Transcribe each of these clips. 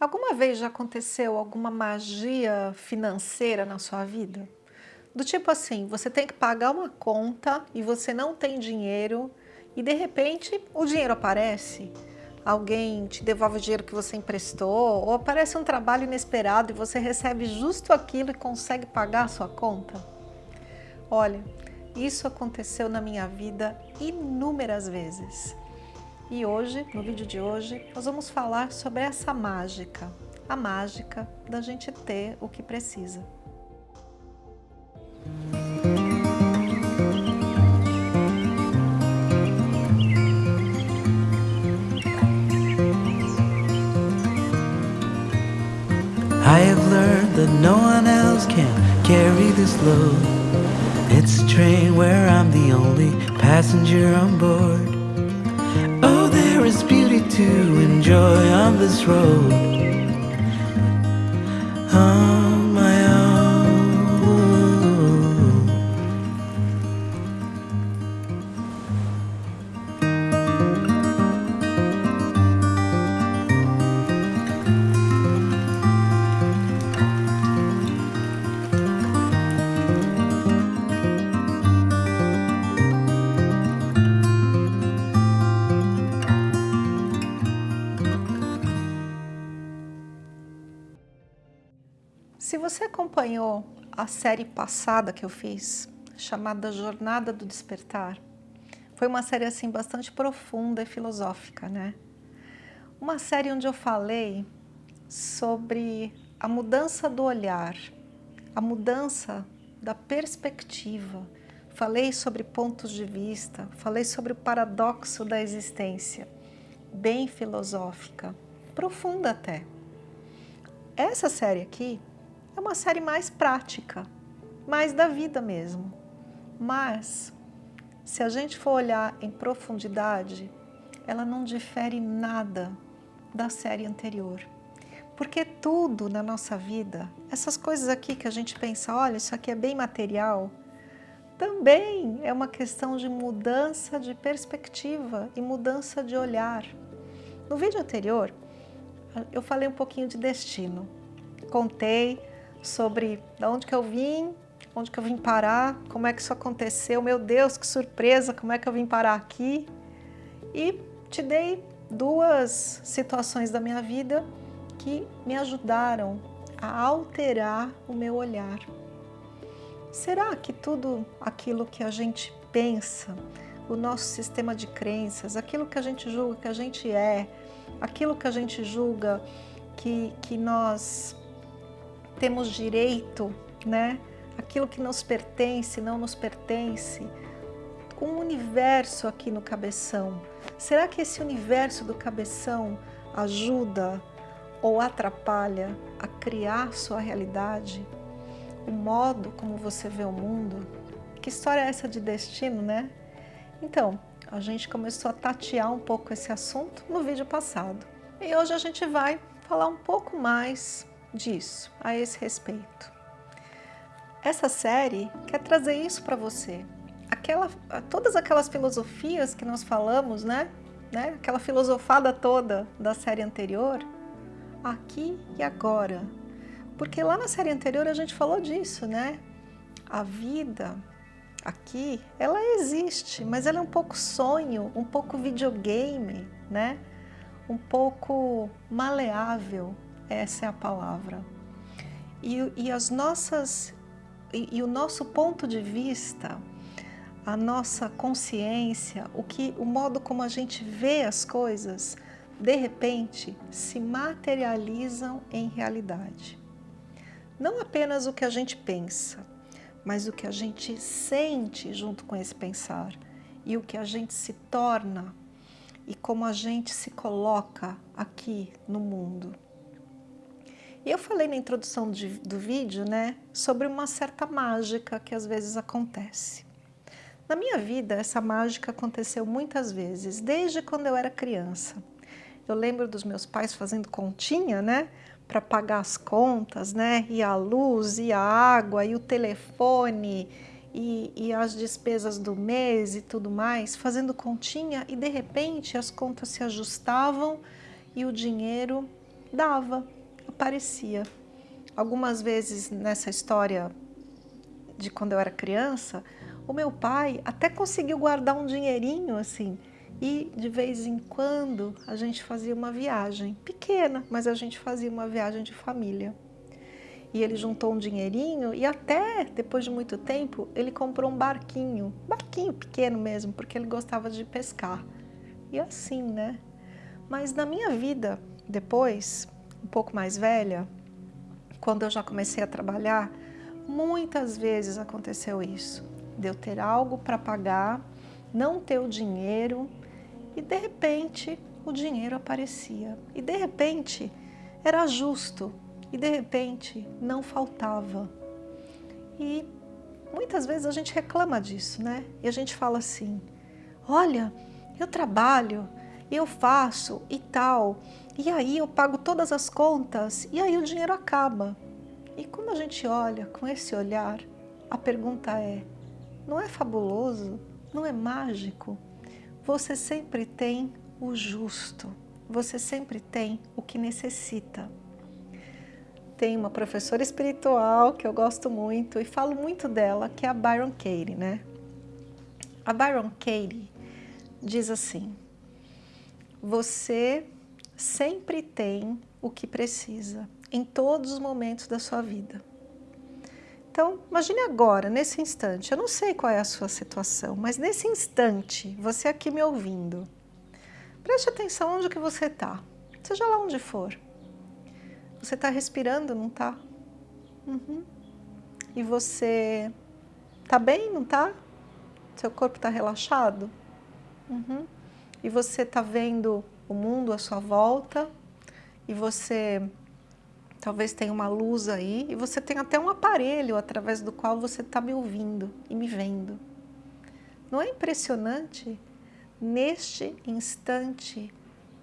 Alguma vez já aconteceu alguma magia financeira na sua vida? Do tipo assim, você tem que pagar uma conta e você não tem dinheiro e de repente o dinheiro aparece. Alguém te devolve o dinheiro que você emprestou ou aparece um trabalho inesperado e você recebe justo aquilo e consegue pagar a sua conta? Olha, isso aconteceu na minha vida inúmeras vezes. E hoje, no vídeo de hoje, nós vamos falar sobre essa mágica, a mágica da gente ter o que precisa. I have learned that no one else can carry this load. It's a train where I'm the only passenger on board. To enjoy on this road. On Se você acompanhou a série passada que eu fiz, chamada Jornada do Despertar, foi uma série assim bastante profunda e filosófica, né? Uma série onde eu falei sobre a mudança do olhar, a mudança da perspectiva, falei sobre pontos de vista, falei sobre o paradoxo da existência, bem filosófica, profunda até. Essa série aqui é uma série mais prática, mais da vida mesmo. Mas, se a gente for olhar em profundidade, ela não difere nada da série anterior. Porque tudo na nossa vida, essas coisas aqui que a gente pensa, olha, isso aqui é bem material, também é uma questão de mudança de perspectiva e mudança de olhar. No vídeo anterior, eu falei um pouquinho de destino. Contei sobre de onde que eu vim, onde que eu vim parar, como é que isso aconteceu, meu Deus, que surpresa, como é que eu vim parar aqui. E te dei duas situações da minha vida que me ajudaram a alterar o meu olhar. Será que tudo aquilo que a gente pensa, o nosso sistema de crenças, aquilo que a gente julga que a gente é, aquilo que a gente julga que, que nós temos direito, né? Aquilo que nos pertence, não nos pertence, com o universo aqui no cabeção. Será que esse universo do cabeção ajuda ou atrapalha a criar sua realidade? O modo como você vê o mundo? Que história é essa de destino, né? Então, a gente começou a tatear um pouco esse assunto no vídeo passado. E hoje a gente vai falar um pouco mais disso, a esse respeito. Essa série quer trazer isso para você. Aquela, todas aquelas filosofias que nós falamos, né? né? Aquela filosofada toda da série anterior, aqui e agora. Porque lá na série anterior a gente falou disso, né? A vida aqui, ela existe, mas ela é um pouco sonho, um pouco videogame, né? Um pouco maleável, essa é a palavra. E, e as nossas, e, e, o nosso ponto de vista, a nossa consciência, o, que, o modo como a gente vê as coisas, de repente se materializam em realidade. Não apenas o que a gente pensa, mas o que a gente sente junto com esse pensar e o que a gente se torna e como a gente se coloca aqui no mundo. E eu falei na introdução de, do vídeo, né, sobre uma certa mágica que às vezes acontece. Na minha vida, essa mágica aconteceu muitas vezes, desde quando eu era criança. Eu lembro dos meus pais fazendo continha, né, para pagar as contas, né, e a luz, e a água, e o telefone, e, e, as despesas do mês e tudo mais, fazendo continha e de repente as contas se ajustavam e o dinheiro dava, aparecia. Algumas vezes nessa história de quando eu era criança, o meu pai até conseguiu guardar um dinheirinho assim e de vez em quando a gente fazia uma viagem pequena, mas a gente fazia uma viagem de família. E ele juntou um dinheirinho e até depois de muito tempo ele comprou um barquinho, barquinho pequeno mesmo, porque ele gostava de pescar. E assim, né? Mas na minha vida, depois, um pouco mais velha, quando eu já comecei a trabalhar, muitas vezes aconteceu isso. De eu ter algo para pagar, não ter o dinheiro e de repente o dinheiro aparecia. E de repente era justo e de repente não faltava. E muitas vezes a gente reclama disso, né? E a gente fala assim, olha, eu trabalho, eu faço e tal, e aí eu pago todas as contas e aí o dinheiro acaba. E quando a gente olha com esse olhar, a pergunta é, não é fabuloso? Não é mágico? Você sempre tem o justo, você sempre tem o que necessita tem uma professora espiritual que eu gosto muito e falo muito dela, que é a Byron Katie, né? A Byron Katie diz assim, você sempre tem o que precisa em todos os momentos da sua vida. Então, imagine agora, nesse instante, eu não sei qual é a sua situação, mas nesse instante, você aqui me ouvindo, preste atenção onde que você está, seja lá onde for. Você está respirando, não está? Uhum. E você está bem, não está? Seu corpo está relaxado? Uhum. E você está vendo o mundo à sua volta e você talvez tenha uma luz aí e você tem até um aparelho através do qual você está me ouvindo e me vendo. Não é impressionante? Neste instante,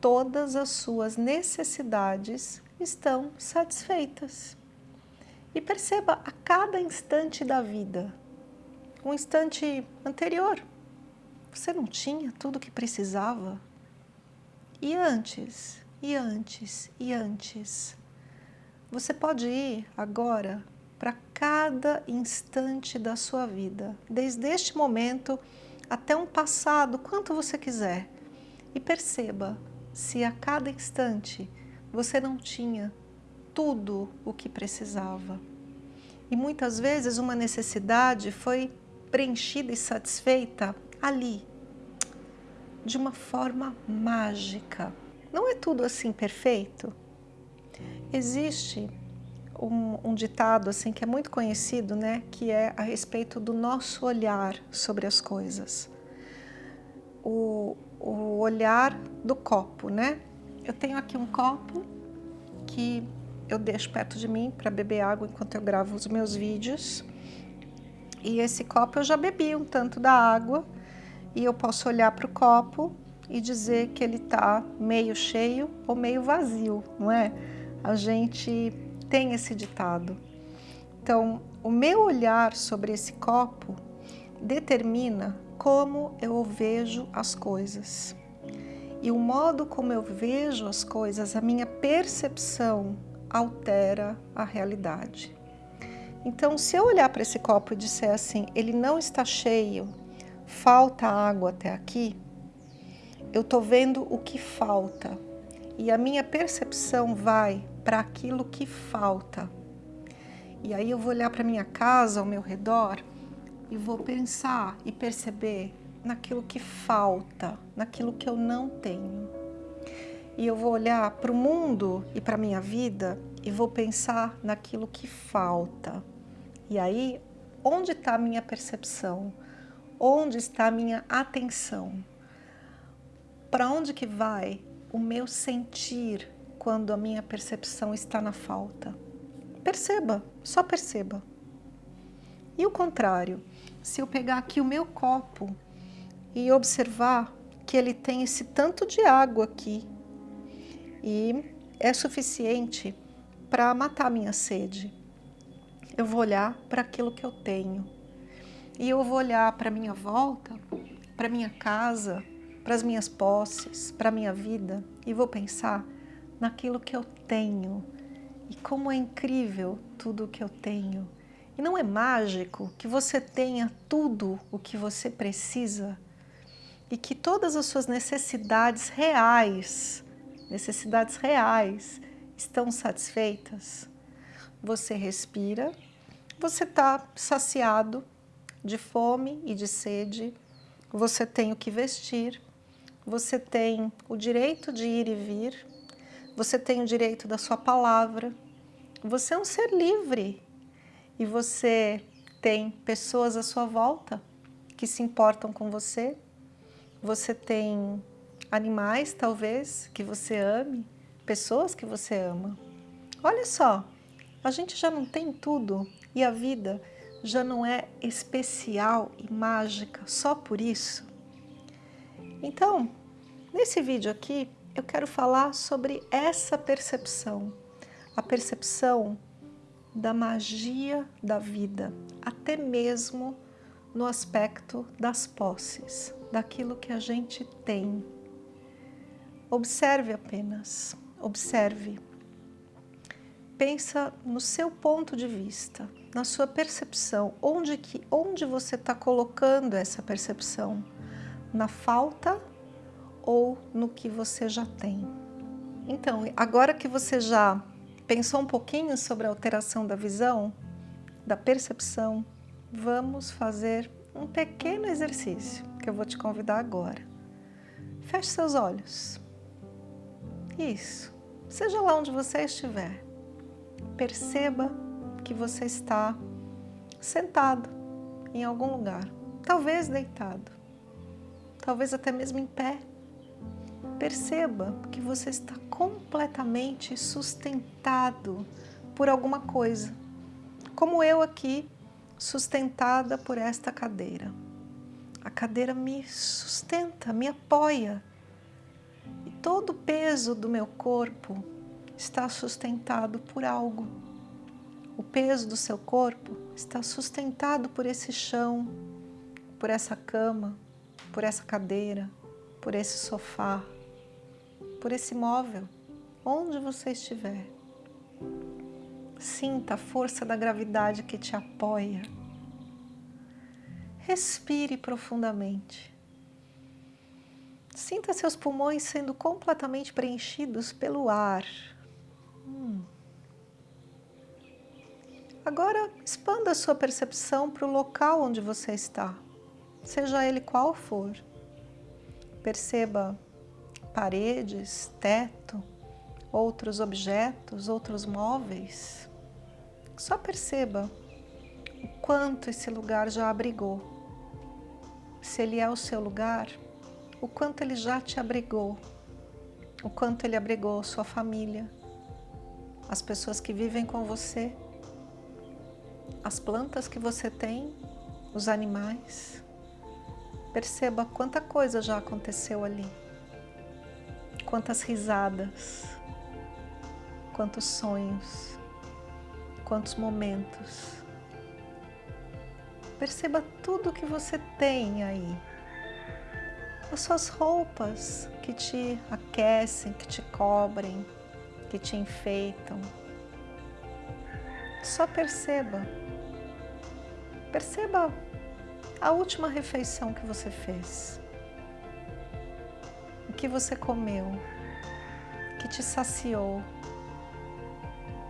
todas as suas necessidades estão satisfeitas. E perceba a cada instante da vida, um instante anterior, você não tinha tudo o que precisava? E antes, e antes, e antes? Você pode ir agora para cada instante da sua vida, desde este momento até um passado, quanto você quiser, e perceba se a cada instante você não tinha tudo o que precisava. E muitas vezes uma necessidade foi preenchida e satisfeita ali, de uma forma mágica. Não é tudo assim perfeito? Existe um, um, ditado assim que é muito conhecido, né, que é a respeito do nosso olhar sobre as coisas. O, o olhar do copo, né? Eu tenho aqui um copo que eu deixo perto de mim para beber água enquanto eu gravo os meus vídeos. E esse copo eu já bebi um tanto da água e eu posso olhar para o copo e dizer que ele está meio cheio ou meio vazio, não é? A gente tem esse ditado. Então, o meu olhar sobre esse copo determina como eu vejo as coisas e o modo como eu vejo as coisas, a minha percepção altera a realidade. Então, se eu olhar para esse copo e disser assim, ele não está cheio, falta água até aqui, eu estou vendo o que falta. E a minha percepção vai para aquilo que falta. E aí eu vou olhar para minha casa, ao meu redor, e vou pensar e perceber naquilo que falta, naquilo que eu não tenho. E eu vou olhar para o mundo e para minha vida e vou pensar naquilo que falta. E aí, onde está a minha percepção? Onde está a minha atenção? Para onde que vai o meu sentir quando a minha percepção está na falta? Perceba, só perceba. E o contrário, se eu pegar aqui o meu copo e observar que ele tem esse tanto de água aqui e é suficiente para matar minha sede. Eu vou olhar para aquilo que eu tenho e eu vou olhar para minha volta, para minha casa, para as minhas posses, para minha vida e vou pensar naquilo que eu tenho. E como é incrível tudo o que eu tenho. E não é mágico que você tenha tudo o que você precisa e que todas as suas necessidades reais, necessidades reais, estão satisfeitas? Você respira, você está saciado de fome e de sede, você tem o que vestir, você tem o direito de ir e vir, você tem o direito da sua palavra, você é um ser livre e você tem pessoas à sua volta que se importam com você, você tem animais, talvez, que você ame, pessoas que você ama. Olha só, a gente já não tem tudo e a vida já não é especial e mágica só por isso. Então, nesse vídeo aqui, eu quero falar sobre essa percepção, a percepção da magia da vida, até mesmo no aspecto das posses, daquilo que a gente tem. Observe apenas, observe. Pensa no seu ponto de vista, na sua percepção, onde, que, onde você está colocando essa percepção? Na falta ou no que você já tem? Então, agora que você já pensou um pouquinho sobre a alteração da visão, da percepção, vamos fazer um pequeno exercício que eu vou te convidar agora. Feche seus olhos. Isso. Seja lá onde você estiver. Perceba que você está sentado em algum lugar, talvez deitado, talvez até mesmo em pé. Perceba que você está completamente sustentado por alguma coisa, como eu aqui sustentada por esta cadeira. A cadeira me sustenta, me apoia. E todo o peso do meu corpo está sustentado por algo. O peso do seu corpo está sustentado por esse chão, por essa cama, por essa cadeira, por esse sofá, por esse móvel, onde você estiver. Sinta a força da gravidade que te apoia. Respire profundamente. Sinta seus pulmões sendo completamente preenchidos pelo ar. Hum. Agora, expanda a sua percepção para o local onde você está, seja ele qual for. Perceba paredes, teto, outros objetos, outros móveis. Só perceba o quanto esse lugar já abrigou. Se ele é o seu lugar, o quanto ele já te abrigou, o quanto ele abrigou sua família, as pessoas que vivem com você, as plantas que você tem, os animais. Perceba quanta coisa já aconteceu ali, quantas risadas, quantos sonhos, quantos momentos. Perceba tudo que você tem aí. As suas roupas que te aquecem, que te cobrem, que te enfeitam. Só perceba. Perceba a última refeição que você fez. O que você comeu, que te saciou,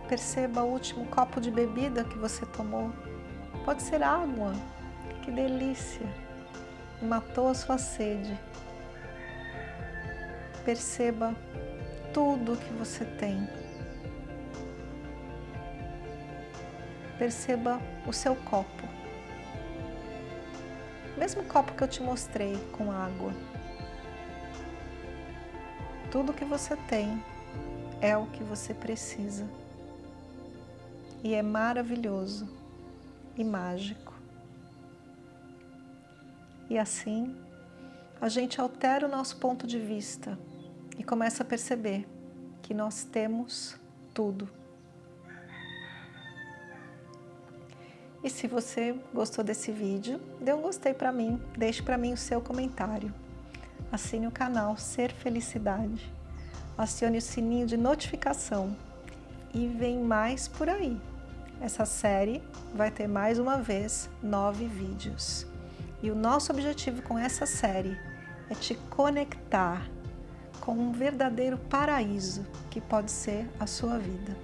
Perceba o último copo de bebida que você tomou. Pode ser água. Que delícia! Matou a sua sede. Perceba tudo que você tem. Perceba o seu copo. Mesmo copo que eu te mostrei com água. Tudo que você tem é o que você precisa e é maravilhoso e mágico. E assim, a gente altera o nosso ponto de vista e começa a perceber que nós temos tudo. E se você gostou desse vídeo, dê um gostei para mim, deixe para mim o seu comentário. Assine o canal Ser Felicidade, acione o sininho de notificação e vem mais por aí. Essa série vai ter mais uma vez nove vídeos. E o nosso objetivo com essa série é te conectar com um verdadeiro paraíso que pode ser a sua vida.